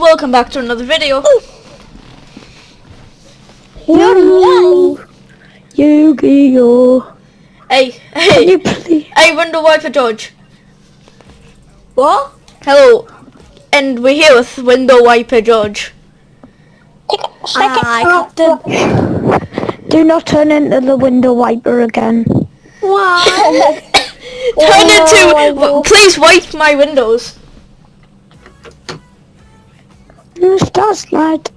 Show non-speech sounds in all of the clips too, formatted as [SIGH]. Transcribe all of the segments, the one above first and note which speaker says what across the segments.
Speaker 1: welcome back to another video.
Speaker 2: Yu-Gi-Oh! Yu-Gi-Oh!
Speaker 1: Hey, hey,
Speaker 2: please?
Speaker 1: hey, window wiper George.
Speaker 3: What?
Speaker 1: Hello, and we're here with window wiper George.
Speaker 3: Ah, Aye, Captain.
Speaker 2: Do not turn into the window wiper again.
Speaker 3: Why? [LAUGHS]
Speaker 1: Turn into, please wipe my windows.
Speaker 2: Stars light.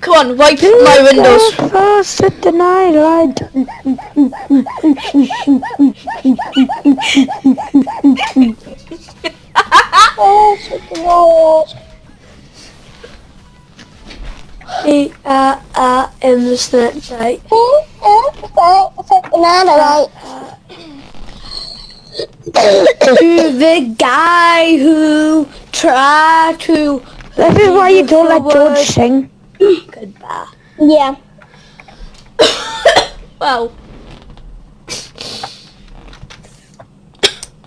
Speaker 1: Come on, wipe my windows.
Speaker 2: First at the night light.
Speaker 3: Hey, uh, uh, in the Snapchat. To the guy who tried to
Speaker 2: This is why you don't let George sing. [COUGHS]
Speaker 3: goodbye.
Speaker 4: Yeah. [COUGHS]
Speaker 1: Well, [COUGHS] eh?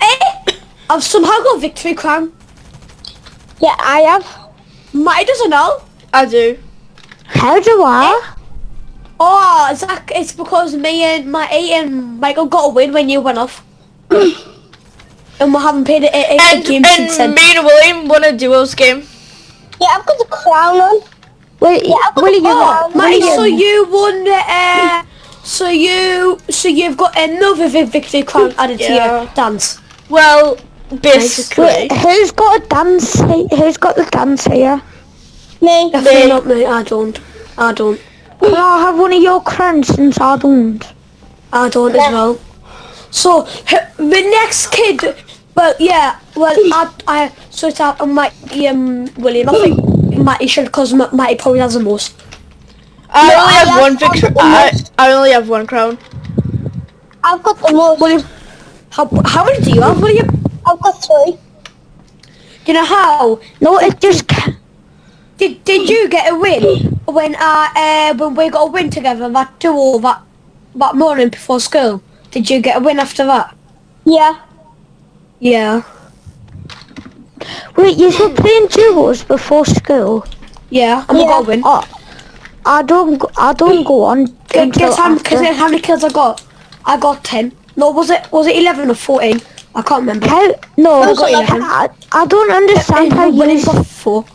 Speaker 3: Hey, I've somehow got victory crown.
Speaker 4: Yeah, I have.
Speaker 3: Matty doesn't know.
Speaker 1: I do.
Speaker 2: How do I? Eh?
Speaker 3: Oh, Zach, it's because me and Matty and Michael got a win when you went off. and we haven't played a, a, a
Speaker 1: And,
Speaker 3: game since then.
Speaker 1: and me and William won a duos game.
Speaker 4: Yeah, I've got the crown on.
Speaker 2: Wait,
Speaker 4: Yeah, I've got
Speaker 2: William,
Speaker 4: the crown.
Speaker 3: Matty, so you won the, uh, so you, so you've got another vi- victory crown added to your dance.
Speaker 1: Well, basically.
Speaker 2: Wait, who's got a dance? Who's got the dance here?
Speaker 4: Me.
Speaker 3: Definitely
Speaker 1: Me.
Speaker 3: not me, I don't. I don't.
Speaker 2: Can I have one of your crowns since I don't?
Speaker 3: I don't as well. So, the next kid, well, yeah, well, I, I, so it's out on my, um, William, I think Matty should, because Matty probably has the most.
Speaker 1: I
Speaker 4: No,
Speaker 1: only
Speaker 4: I
Speaker 1: have
Speaker 4: have-
Speaker 1: one
Speaker 4: I've
Speaker 1: victory. I. I only have one crown.
Speaker 4: I've got the most.
Speaker 3: William, how, how many do you have, William?
Speaker 4: I've got three.
Speaker 3: You know how?
Speaker 2: No, it just ca-
Speaker 3: Did, did you get a win when, uh, uh, when we got a win together that duo that, that morning before school? Did you get a win after that?
Speaker 4: Yeah.
Speaker 3: Yeah.
Speaker 2: Wait, you were playing duos before school?
Speaker 3: Yeah, and we got a win.
Speaker 2: Oh, I don't. I don't go on
Speaker 3: Gu-
Speaker 2: until
Speaker 3: Guess how,
Speaker 2: after.
Speaker 3: guess how many kills I got? I got 10. No, was it was it 11 or 14? I can't remember.
Speaker 2: How? No,
Speaker 3: I got
Speaker 2: I,
Speaker 3: 11.
Speaker 2: I, I don't understand how you.
Speaker 3: got 4.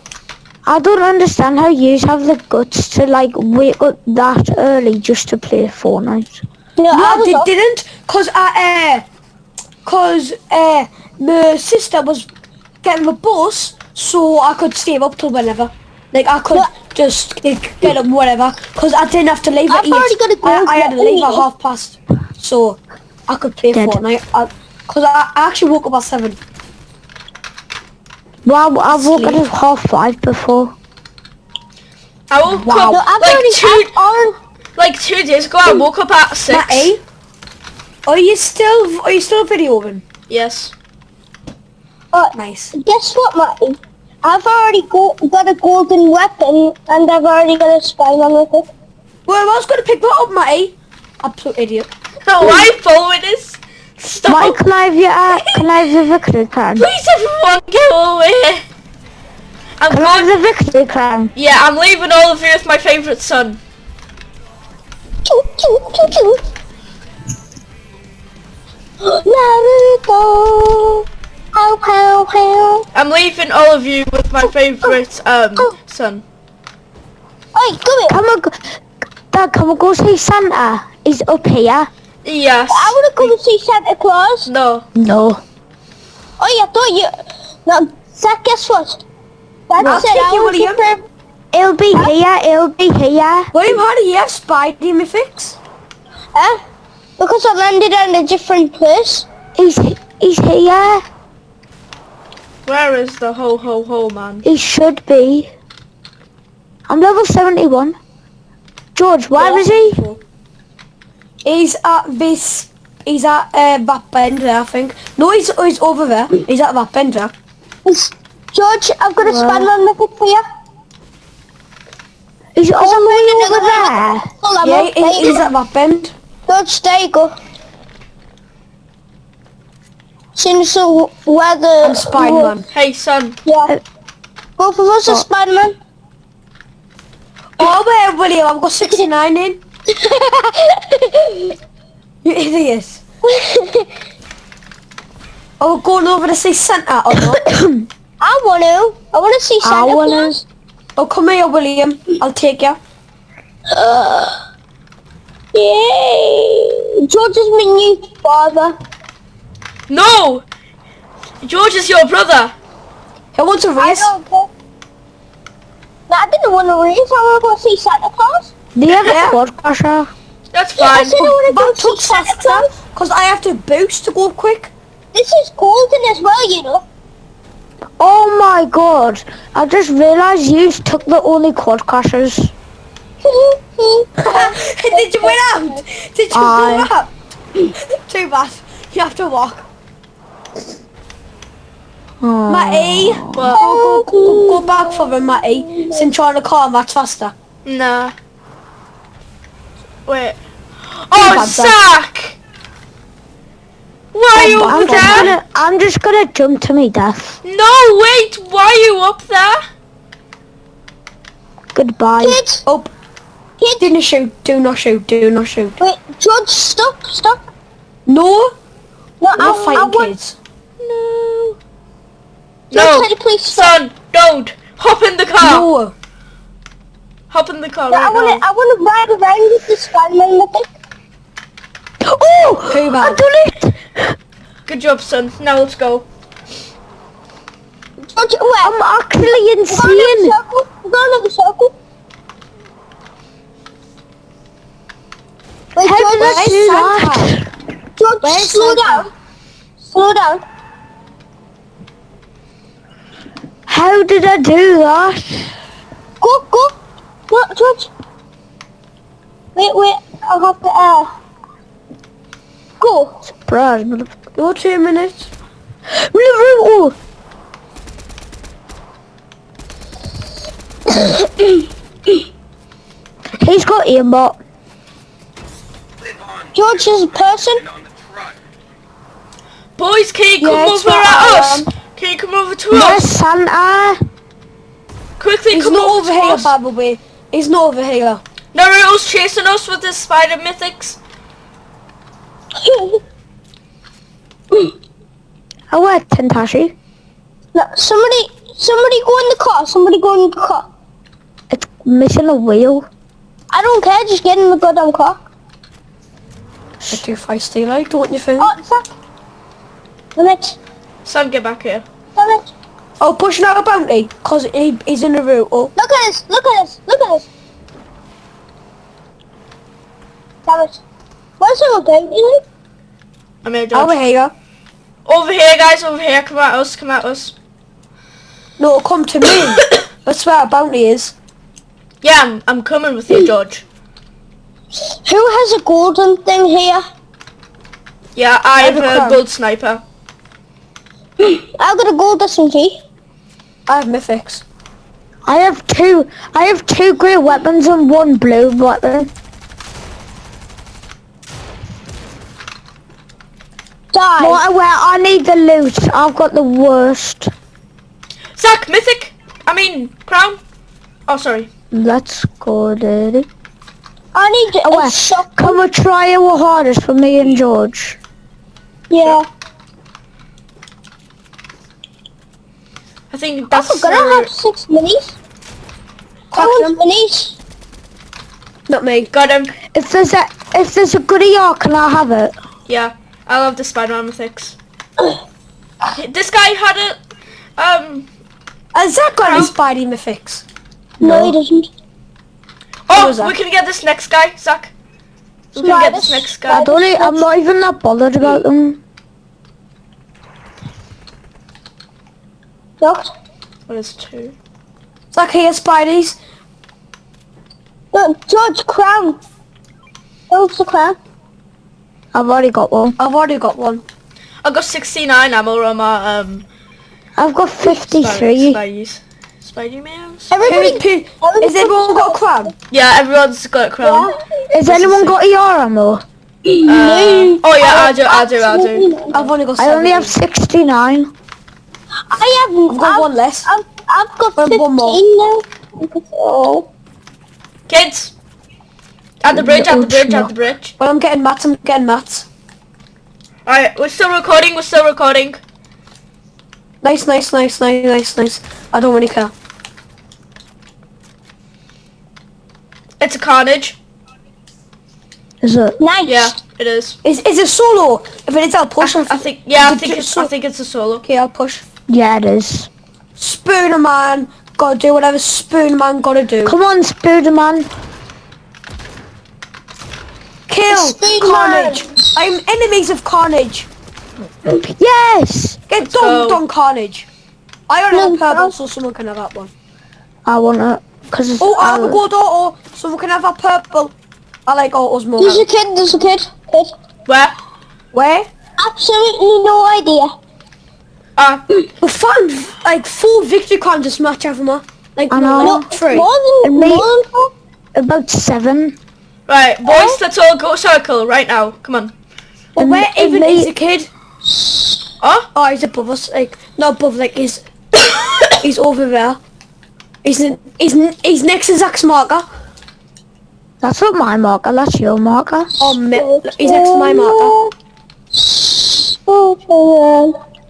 Speaker 2: I don't understand how you have the guts to like wake up that early just to play Fortnite.
Speaker 4: No,
Speaker 3: No,
Speaker 4: I
Speaker 3: I did, didn't, cause I, uh, cause uh, my sister was getting the bus, so I could stay up till whenever. Like I could
Speaker 4: No.
Speaker 3: just get get up whatever, cause I didn't have to leave at
Speaker 4: I've
Speaker 3: eight.
Speaker 4: already got a
Speaker 3: I,
Speaker 4: goal
Speaker 3: I had to leave at half past, so I could play
Speaker 2: Dead.
Speaker 3: Fortnite. I, cause I, I actually woke up at seven.
Speaker 2: Well, I woke up at half five before.
Speaker 1: I woke
Speaker 3: Wow.
Speaker 4: No,
Speaker 1: up
Speaker 4: I've
Speaker 1: like two,
Speaker 4: I've
Speaker 1: like two days ago. I woke up at six.
Speaker 3: Matty, are you still are you still videoing?
Speaker 1: Yes.
Speaker 4: Uh,
Speaker 3: Nice.
Speaker 4: guess what, Matty? I've already go, got a golden weapon and I've already got a Spider-Man with it.
Speaker 3: Well, I was gonna pick that up, Matty. Absolute idiot. [LAUGHS]
Speaker 1: No, why following this? Stop.
Speaker 2: Mike, can I have your, uh, can I have the victory crown?
Speaker 1: Please, everyone, go away. I'm
Speaker 2: Can I
Speaker 1: going.
Speaker 2: have the victory crown?
Speaker 1: Yeah, I'm leaving all of you with my favorite son.
Speaker 4: Choo, choo, choo, choo. [GASPS] Naruto. Pow, pow, pow.
Speaker 1: I'm leaving all of you with my favorite um son.
Speaker 4: Oi, come here.
Speaker 2: Come on, go, Dad, can we go see Santa? He's up here.
Speaker 1: Yes.
Speaker 4: I want to come and see Santa Claus.
Speaker 1: No.
Speaker 2: No.
Speaker 4: Oh, I thought you... No, Zach, guess what? Dad
Speaker 3: I'll
Speaker 4: said
Speaker 3: take
Speaker 4: I
Speaker 3: you,
Speaker 4: want to
Speaker 3: William.
Speaker 4: prep...
Speaker 2: He'll be here, it'll be here.
Speaker 3: William, how do you have Spidey mythics?
Speaker 4: Eh? Because I landed on a different place.
Speaker 2: He's, he's here.
Speaker 1: Where is the ho ho ho man?
Speaker 2: He should be. I'm level 71. George, where is he?
Speaker 3: He's at this. He's at uh, that bend there, I think. No, he's he's over there. He's at that bend there.
Speaker 4: It's- George, I've got a
Speaker 2: Wow.
Speaker 4: Spider-Man mythic for you.
Speaker 2: He's all the way
Speaker 4: I'm
Speaker 2: over there.
Speaker 4: Full ammo.
Speaker 3: Yeah,
Speaker 4: There
Speaker 3: he,
Speaker 4: you
Speaker 3: he's
Speaker 4: go.
Speaker 3: at that bend.
Speaker 4: George, there you go. Since so where the...
Speaker 3: I'm Spider-Man.
Speaker 1: Hey son.
Speaker 4: Yeah. Go Both of us are Spider-Man.
Speaker 3: Oh, wait, William, I've got 69 in. You idiot. Oh, we're going over to see Santa or not?
Speaker 4: I want to. I want to see Santa.
Speaker 2: I wanna-
Speaker 4: Claus.
Speaker 3: Oh, come here, William. I'll take you.
Speaker 4: Uh, yay! George is my new father.
Speaker 1: No! George is your brother.
Speaker 3: Who wants a
Speaker 4: I
Speaker 3: race?
Speaker 4: don't care. No, I didn't want to race. I want to go see Santa Claus.
Speaker 2: Do you have
Speaker 3: Yeah.
Speaker 2: a quad crusher?
Speaker 1: That's
Speaker 4: I
Speaker 1: fine.
Speaker 4: said I want to go see Santa Claus.
Speaker 3: because I have to boost to go quick.
Speaker 4: This is golden as well, you know.
Speaker 2: Oh my god. I just realised you took the only quad crushers. [LAUGHS] [LAUGHS]
Speaker 3: Did you win out? [LAUGHS] Did you
Speaker 2: Aye.
Speaker 3: win out? Too bad. You have to walk.
Speaker 2: Oh.
Speaker 3: Matty, go, go, go, back for him, Matty. Since you're on the car, that's faster.
Speaker 1: nah. Wait. Oh, sack! Why are you
Speaker 2: I'm
Speaker 1: up
Speaker 2: just, gonna, I'm just gonna jump to me death.
Speaker 1: No, wait. Why are you up there?
Speaker 2: Goodbye.
Speaker 4: Kids,
Speaker 3: Oh,
Speaker 4: kids.
Speaker 3: do not shoot, do not shoot, do not shoot.
Speaker 4: Wait, George, stop, stop.
Speaker 3: No,
Speaker 4: No,
Speaker 3: we're
Speaker 4: I
Speaker 3: fighting
Speaker 4: want.
Speaker 3: kids.
Speaker 1: No. No.
Speaker 4: please?
Speaker 1: Son, don't. Hop in the car.
Speaker 3: No.
Speaker 1: Hop in the car
Speaker 4: No, I want to.
Speaker 1: now.
Speaker 4: I want to ride around with the Spider-Man.
Speaker 2: Oh! I
Speaker 3: man?
Speaker 2: done it!
Speaker 1: Good job, son. Now let's go.
Speaker 4: George?
Speaker 2: I'm actually
Speaker 4: We're going in
Speaker 2: insane.
Speaker 4: a circle. We're going in a circle. Wait,
Speaker 2: How
Speaker 4: George,
Speaker 2: did I do that?
Speaker 4: George, slow down. Slow down.
Speaker 2: How did I do that?
Speaker 4: Go, go. No, George. Wait, wait. I'll have to, uh... Go.
Speaker 2: Surprise, motherfucker.
Speaker 3: Go two minutes.
Speaker 2: Oh! [COUGHS] He's got aimbot.
Speaker 4: George is a person.
Speaker 1: Boys, can you come
Speaker 3: Yeah,
Speaker 1: over at
Speaker 3: I
Speaker 1: us?
Speaker 3: Am.
Speaker 1: Can you come over to
Speaker 2: Where's
Speaker 1: us?
Speaker 2: Santa?
Speaker 1: Quickly,
Speaker 3: He's
Speaker 1: come
Speaker 3: not
Speaker 1: over
Speaker 3: over here,
Speaker 1: us.
Speaker 3: by the way. He's not over here.
Speaker 1: Naruto's chasing us with his spider mythics.
Speaker 2: Oh, where Tentashi?
Speaker 4: no, somebody, somebody go in the car. Somebody go in the car.
Speaker 2: It's missing a wheel.
Speaker 4: I don't care. Just get in the goddamn car.
Speaker 3: You're too feisty, like, don't you think?
Speaker 4: Oh, fuck. Damn it.
Speaker 1: Son, get back here.
Speaker 4: Damn.
Speaker 3: Oh, pushing out a bounty, cause he, he's in the route. Oh,
Speaker 4: Look at this. Look at this. Look at this. Damn it. Where's the bounty? Like?
Speaker 1: I'm here, George.
Speaker 3: over here.
Speaker 1: Over here, guys. Over here. Come at us. Come at us.
Speaker 3: No, come to me. [COUGHS] That's where a bounty is.
Speaker 1: Yeah, I'm, I'm coming with you, hmm. George.
Speaker 4: Who has a golden thing here?
Speaker 1: Yeah, I have
Speaker 3: have a
Speaker 1: a gold sniper. [GASPS]
Speaker 4: I've got a gold SMG.
Speaker 3: I have mythics.
Speaker 2: I have two. I have two grey weapons and one blue weapon.
Speaker 4: Die.
Speaker 2: I, well, I need the loot. I've got the worst.
Speaker 1: Zach, mythic. I mean, crown. Oh, sorry.
Speaker 2: Let's go, Daddy.
Speaker 4: I need
Speaker 2: Oh,
Speaker 4: a
Speaker 2: well,
Speaker 4: shotgun.
Speaker 2: Come and try your hardest for me and George.
Speaker 4: Yeah.
Speaker 1: I think
Speaker 4: I'm
Speaker 1: that's.
Speaker 4: gonna
Speaker 1: uh,
Speaker 4: have six minis. I
Speaker 3: them.
Speaker 4: minis.
Speaker 3: Not me.
Speaker 1: got him.
Speaker 2: If there's a if there's a goodie AR, can I have it?
Speaker 1: Yeah, I love the Spider-Man mythics. [COUGHS] this guy had it. Um.
Speaker 3: Has that got
Speaker 1: Crown?
Speaker 3: Spidey mythics?
Speaker 4: No, he doesn't.
Speaker 1: Oh, we can get this next guy, Zach. We can get this next
Speaker 4: guy.
Speaker 2: I don't. I'm not even that bothered about them.
Speaker 4: Locked.
Speaker 1: What is two?
Speaker 3: It's like here, Spideys.
Speaker 4: No, George, crown. Where's the crown?
Speaker 2: I've already got one.
Speaker 3: I've already got one.
Speaker 1: I've got 69 ammo on my um.
Speaker 2: I've got
Speaker 1: Spidey,
Speaker 2: 53.
Speaker 1: Spideys. Spidey mans.
Speaker 4: Everybody.
Speaker 3: Who, who,
Speaker 4: everybody
Speaker 3: has everyone got a crown?
Speaker 1: Yeah, everyone's got a crown.
Speaker 2: Has anyone got ER ammo?
Speaker 1: Uh, oh yeah, I do, I do, I do.
Speaker 3: I've only got
Speaker 2: I only have 69.
Speaker 4: I have.
Speaker 3: I've got one less.
Speaker 4: I've, I've got
Speaker 3: Well,
Speaker 4: 15
Speaker 3: one more.
Speaker 4: now. Oh.
Speaker 1: Kids! At the bridge, at the bridge, at the bridge.
Speaker 3: Well, I'm getting mats. I'm getting mats.
Speaker 1: Alright, we're still recording, we're still recording.
Speaker 3: Nice, nice, nice, nice, nice, nice. I don't really care.
Speaker 1: It's a carnage.
Speaker 2: Is it?
Speaker 4: Nice.
Speaker 1: Yeah, it is.
Speaker 3: Is is it solo? If it is, I'll push.
Speaker 1: I,
Speaker 3: If-
Speaker 1: I think, yeah, I think
Speaker 3: just
Speaker 1: it's, I think it's a solo.
Speaker 3: Okay, I'll push.
Speaker 2: Yeah, it is.
Speaker 3: Spooner man, gotta do whatever Spooner man gotta do.
Speaker 2: Come on, Spider-Man.
Speaker 3: Kill Carnage. I'm enemies of Carnage.
Speaker 2: Yes!
Speaker 3: Get
Speaker 1: go.
Speaker 3: dunked on Carnage. I already
Speaker 4: No,
Speaker 3: have purple,
Speaker 4: no.
Speaker 3: so someone can have that one.
Speaker 2: I want it. Because it's...
Speaker 3: Oh, I have a
Speaker 2: I'll-
Speaker 3: gold auto, someone can have that purple. I like autos more.
Speaker 4: There's a kid, there's a kid. Kid.
Speaker 1: Where?
Speaker 3: Where?
Speaker 4: Absolutely no idea.
Speaker 1: Ah,
Speaker 3: We found like four victory crowns this match, haven't we? Like
Speaker 2: I
Speaker 3: no,
Speaker 2: know.
Speaker 3: like three.
Speaker 4: More than, more than.
Speaker 2: About seven.
Speaker 1: right, boys, let's all go circle right now. Come on.
Speaker 3: But where
Speaker 2: and
Speaker 3: even
Speaker 2: they-
Speaker 3: is the kid?
Speaker 1: Oh?
Speaker 3: Oh, he's above us. Like not above, like he's [COUGHS] he's over there. He's in, he's he's next to Zach's marker.
Speaker 2: That's not my marker, that's your marker.
Speaker 3: Oh, me, he's next to my marker.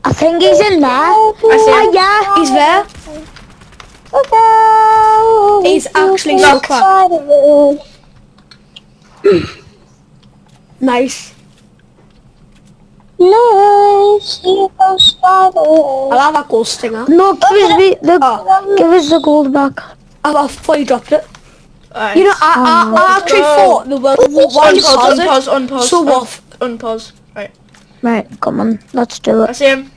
Speaker 4: Oh,
Speaker 2: I think he's in there.
Speaker 1: I see
Speaker 2: Ah,
Speaker 1: him.
Speaker 2: yeah.
Speaker 3: He's there.
Speaker 4: Okay.
Speaker 3: He's actually so crap. [CLEARS THROAT] Nice.
Speaker 4: Nice. Here goes spider.
Speaker 3: I'll have that gold stinger.
Speaker 2: No, give us the, the
Speaker 3: Oh,
Speaker 2: give us the gold back.
Speaker 3: I've, I've fully dropped it.
Speaker 1: Alright.
Speaker 3: You know, I, I, I actually
Speaker 1: go.
Speaker 3: thought the world why you
Speaker 1: unpause,
Speaker 3: pause it?
Speaker 1: unpause, unpause.
Speaker 3: So
Speaker 1: un-
Speaker 3: off.
Speaker 1: Unpause. Right.
Speaker 2: Right, come on, let's do it.
Speaker 1: I
Speaker 2: it.
Speaker 1: see him.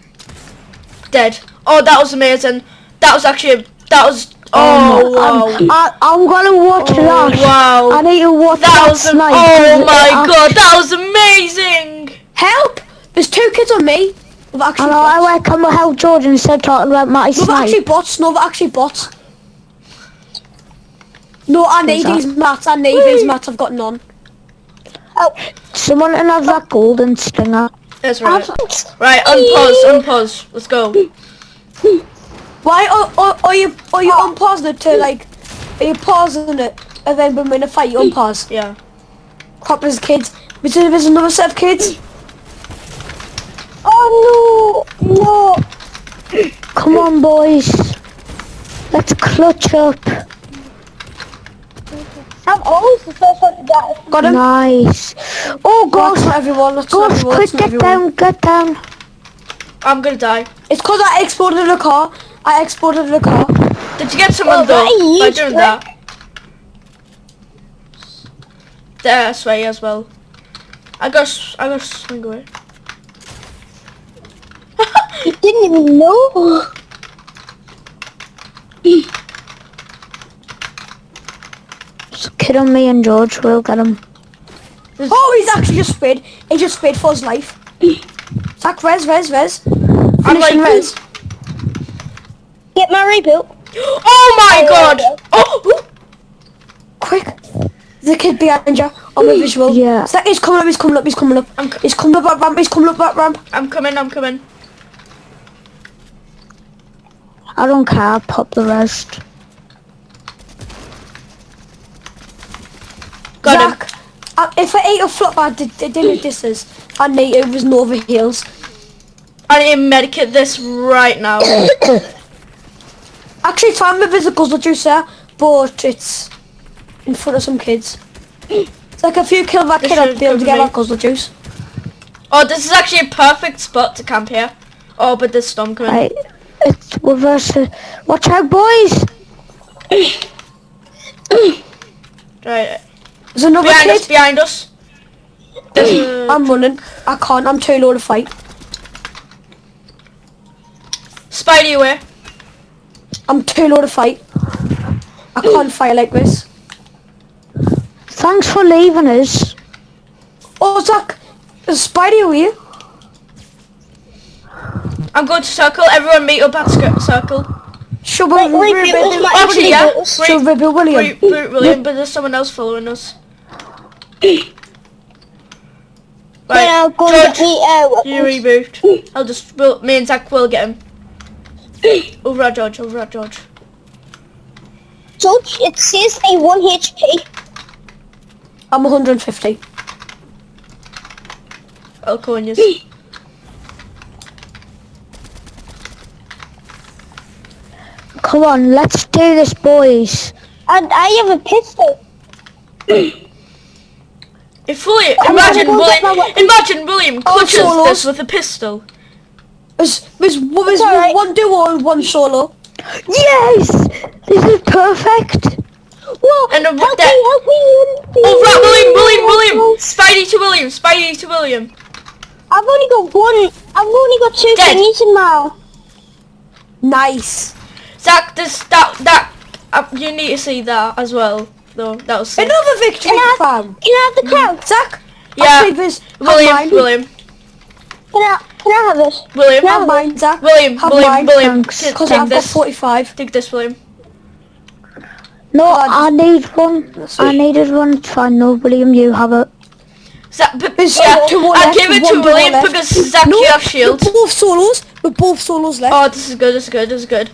Speaker 1: Dead. Oh, that was amazing. That was actually, that was, oh, wow.
Speaker 2: Um, I, I'm gonna watch
Speaker 1: Oh,
Speaker 2: that.
Speaker 1: wow.
Speaker 2: I need to watch
Speaker 1: That
Speaker 2: that,
Speaker 1: was,
Speaker 2: snipe.
Speaker 1: oh my
Speaker 2: it-
Speaker 1: god, that was amazing.
Speaker 3: Help! There's two kids on me. With
Speaker 2: I
Speaker 3: actually
Speaker 2: know, I
Speaker 3: bots.
Speaker 2: went come and help Jordan instead of talking about my
Speaker 3: No,
Speaker 2: snipe.
Speaker 3: actually bots. No, but actually bots. No, I need these mats. I need these mats. I've got none.
Speaker 2: Oh, Someone can have that golden stinger.
Speaker 1: That's right. Right, unpause, unpause. Let's go.
Speaker 3: Why are, you are you unpausing it to like? Are you pausing it and then when we're in a fight you unpause?
Speaker 1: Yeah.
Speaker 3: Crap, there's kids. But then there's another set of kids.
Speaker 4: Oh no, no.
Speaker 2: Come on, boys. Let's clutch up.
Speaker 4: I'm always the first one to die.
Speaker 3: Got him.
Speaker 2: Nice. Oh,
Speaker 3: Ghost. not everyone. Not
Speaker 2: Ghost,
Speaker 3: everyone.
Speaker 2: quick, get
Speaker 3: everyone.
Speaker 2: down, get down.
Speaker 1: I'm gonna die.
Speaker 3: It's because I exported the car. I exported the car.
Speaker 1: Did you get someone
Speaker 4: Oh,
Speaker 1: though by doing
Speaker 4: quick.
Speaker 1: that? There, sway as well. I got, I got swing away.
Speaker 4: You didn't even know. [LAUGHS]
Speaker 2: Just kid on me and George, we'll get him.
Speaker 3: Oh, he's actually just sped. He just sped for his life. [CLEARS THROAT] Zach, res, res, res.
Speaker 1: I'm
Speaker 3: Finish him,
Speaker 1: like,
Speaker 3: res.
Speaker 4: Get my reboot. [GASPS]
Speaker 1: oh my oh, god! [GASPS] Oh, ooh.
Speaker 3: Quick. The a kid behind you on my visual.
Speaker 2: Yeah.
Speaker 3: Zach, he's coming up, he's coming up, he's coming up.
Speaker 1: I'm
Speaker 3: He's coming up that ramp, he's coming up that ramp.
Speaker 1: I'm coming, I'm coming.
Speaker 2: I don't care, pop the rest.
Speaker 1: Got him.
Speaker 3: Zach, uh, if I ate a flop, I did, did, did this is. I need it was Nova Heals.
Speaker 1: I need to medicate this right now. [COUGHS]
Speaker 3: Actually, found my physical juicer, but it's in front of some kids. It's like if you kill that
Speaker 1: This
Speaker 3: kid, I'd be able to get that guzzle juice.
Speaker 1: Oh, this is actually a perfect spot to camp here. Oh, but there's storm coming.
Speaker 2: Right, it's reverse. Watch out, boys! [COUGHS]
Speaker 1: Right,
Speaker 3: There's another
Speaker 1: behind us,
Speaker 3: kid.
Speaker 1: behind us. There's a-
Speaker 3: I'm running. I can't. I'm too low to fight.
Speaker 1: Spidey away.
Speaker 3: I'm too low to fight. I can't fight like this.
Speaker 2: Thanks for leaving us.
Speaker 3: Oh, Zach, is Spidey over here?
Speaker 1: I'm going to circle. Everyone meet up at circle.
Speaker 3: Should we
Speaker 4: Wait, wait,
Speaker 3: re-
Speaker 4: wait,
Speaker 3: re-
Speaker 4: wait,
Speaker 3: re-
Speaker 1: Actually, yeah.
Speaker 4: reboot.
Speaker 3: Should we reboot William?
Speaker 1: Root, root William, but there's someone else following us.
Speaker 4: Then I'll
Speaker 1: Right,
Speaker 4: go and get
Speaker 1: George,
Speaker 4: me uh,
Speaker 1: you
Speaker 4: weapons.
Speaker 1: reboot. I'll just, we'll, me and Zach will get him. Over at George, over at George.
Speaker 4: Judge, it says a 1 HP.
Speaker 3: I'm 150.
Speaker 1: I'll call you.
Speaker 2: Come on, let's do this, boys.
Speaker 4: And I have a pistol. [COUGHS]
Speaker 1: If William,
Speaker 4: I'm
Speaker 1: imagine
Speaker 4: gonna go get my
Speaker 1: William,
Speaker 4: weapon.
Speaker 1: imagine William
Speaker 3: Oh,
Speaker 1: clutches
Speaker 3: solos.
Speaker 1: this with a pistol.
Speaker 3: There's, there's, there's
Speaker 4: alright.
Speaker 3: one duo and one solo.
Speaker 2: Yes! This is perfect.
Speaker 4: Whoa,
Speaker 1: And a-
Speaker 4: help
Speaker 1: that-
Speaker 4: me, help me.
Speaker 1: Oh, right, William, William, William! Spidey to William, Spidey to William.
Speaker 4: I've only got one. I've only got two
Speaker 1: Dead.
Speaker 4: thingies in my.
Speaker 3: Nice.
Speaker 1: Zach, this, that, that, uh, you need to see that as well, though. That was sick.
Speaker 3: Another victory
Speaker 4: Can I-
Speaker 3: crown. Mm.
Speaker 4: Can I have the crown?
Speaker 3: Zach,
Speaker 1: Yeah.
Speaker 3: actually, there's, have
Speaker 1: William,
Speaker 3: mine.
Speaker 1: William,
Speaker 4: Can I? Can I have it?
Speaker 1: William,
Speaker 4: No.
Speaker 3: Have mine, Zach.
Speaker 1: William,
Speaker 3: have
Speaker 1: William,
Speaker 3: mine.
Speaker 1: William,
Speaker 3: Because I've got 45.
Speaker 1: Take this, William.
Speaker 2: No,
Speaker 3: God.
Speaker 2: I need one. I needed one. It's fine. No, William, you have it.
Speaker 1: Zach, but,
Speaker 3: There's
Speaker 1: yeah,
Speaker 3: two more
Speaker 1: I
Speaker 3: left,
Speaker 1: give it to William because Zach,
Speaker 3: No,
Speaker 1: you have shield.
Speaker 3: We're both solos. We're both solos left.
Speaker 1: Oh, this is good, this is good, this is good.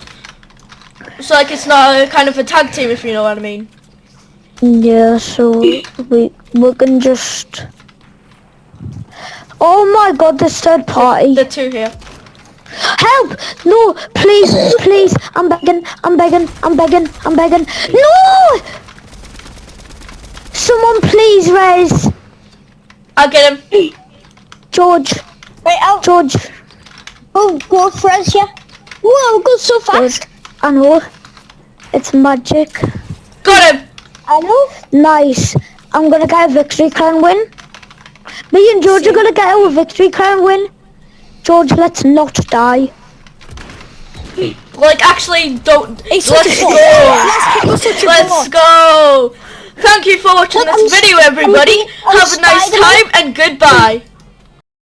Speaker 1: It's like it's not a kind of a tag team, if you know what I mean.
Speaker 2: Yeah, so we we can just. Oh my God! This third party.
Speaker 1: The two here.
Speaker 2: Help! No, please, please! I'm begging, I'm begging, I'm begging, I'm begging. No! Someone please, Rez.
Speaker 1: I'll get him.
Speaker 2: George,
Speaker 4: Right, I'll oh.
Speaker 2: George.
Speaker 4: Oh, go go for us, yeah. Whoa, go so fast.
Speaker 2: I know. It's magic.
Speaker 1: Got him.
Speaker 4: I know.
Speaker 2: Nice. I'm gonna get a victory crown win. Me and George are gonna get a victory crown win. George, let's not die. [CLEARS THROAT]
Speaker 1: Like, actually, don't.
Speaker 3: It's
Speaker 1: Let's
Speaker 3: such a
Speaker 1: go.
Speaker 3: Let's let's such a
Speaker 1: Let's go. Thank you for watching
Speaker 4: Look,
Speaker 1: this
Speaker 4: I'm
Speaker 1: video, everybody.
Speaker 4: I'm
Speaker 1: Have a nice time and goodbye.